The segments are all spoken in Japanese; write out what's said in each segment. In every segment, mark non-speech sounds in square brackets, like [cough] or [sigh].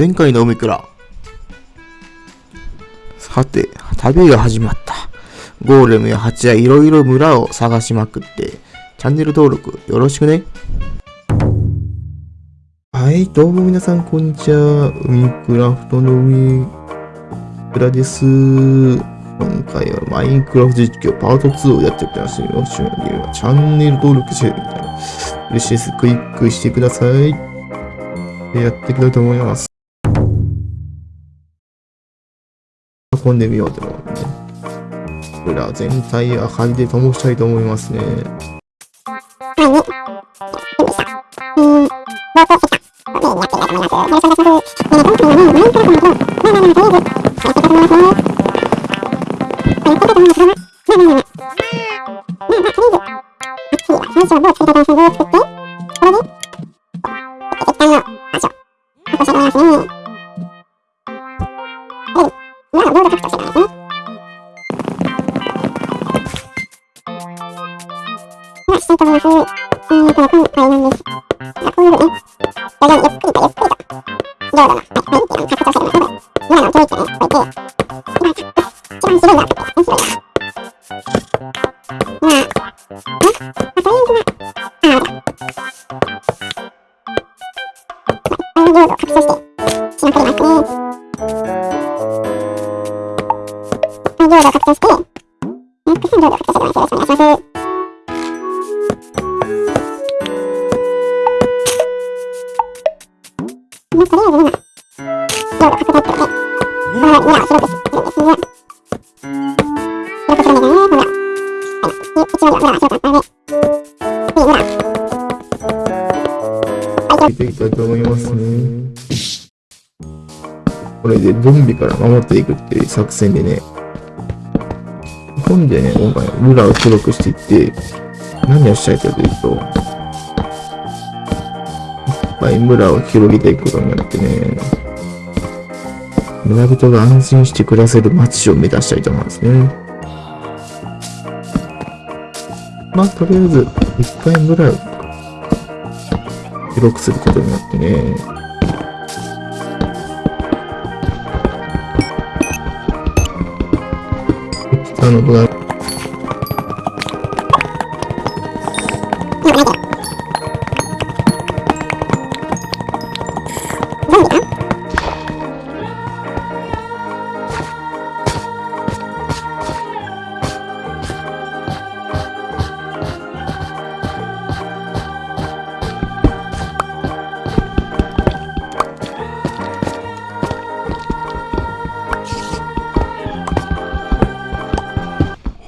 前回の海からさて、旅が始まった。ゴーレムや蜂やいろいろ村を探しまくって、チャンネル登録よろしくね。はい、どうも皆さん、こんにちは。海クラフトの海クラです。今回はマインクラフト実況パート2をやっておきます。よろしくお願いします。チャンネル登録してみたい。嬉しいです。クリックしてください。やっていきたいと思います。運んでみようって。裏全体明かりで灯したいと思いますね。はい。うん、ーん、この本大変です。あ、こういうね、徐々にゆっくりとゆっくりと、領土の、はい、を拡張して。今のをね、いて、今、一番白いの、面白いな。まあ、ね、まあ、とりあえずは、に裏が、裏。はい、ていきたいと思いますね。これでゾンビから守っていくっていう作戦でね、本でね、今回裏を広くしていって、何をしたいかというと、いっぱい村を広げていくことによってね、村人が安心して暮らせる街を目指したいと思うんですね。まあ、とりあえず、1回ぐらい、記録することになってね。あの、ブラ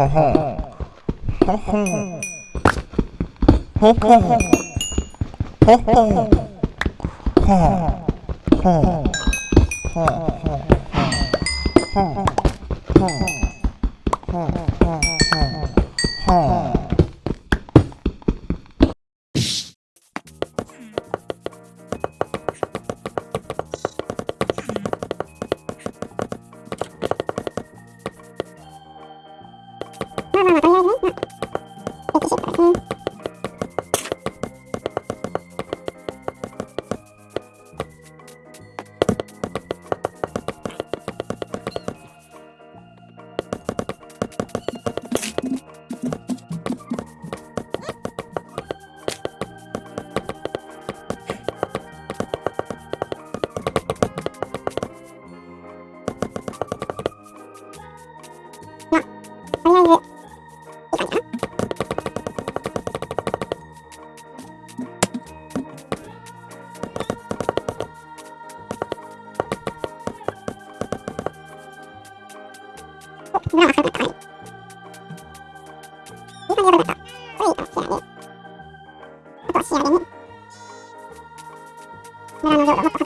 ho ho ho ho ho ho ho ho ho ho ho ho ho 60%。[laughs] 調べに村の領土を取った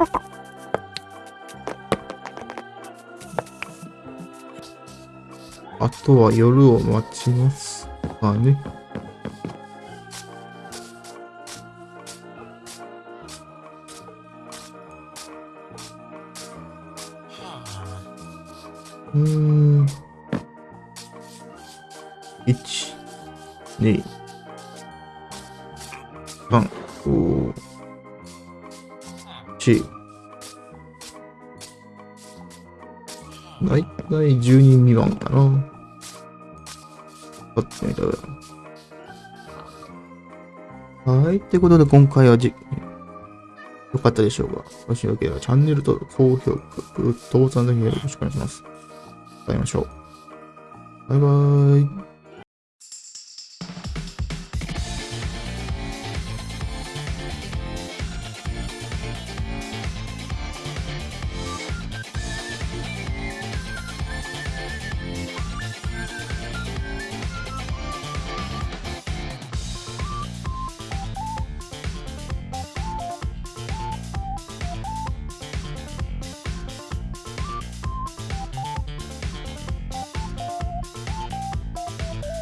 [laughs] あとは夜を待ちますかね。うん。1、2、3、5、4、だいたい10人未満かな。買ってみたら。はい。ってことで今回はじ、よかったでしょうかもしよければチャンネル登録、高評価、グッドボタンだけよろしくお願いします。会いましょう。バイバーイ。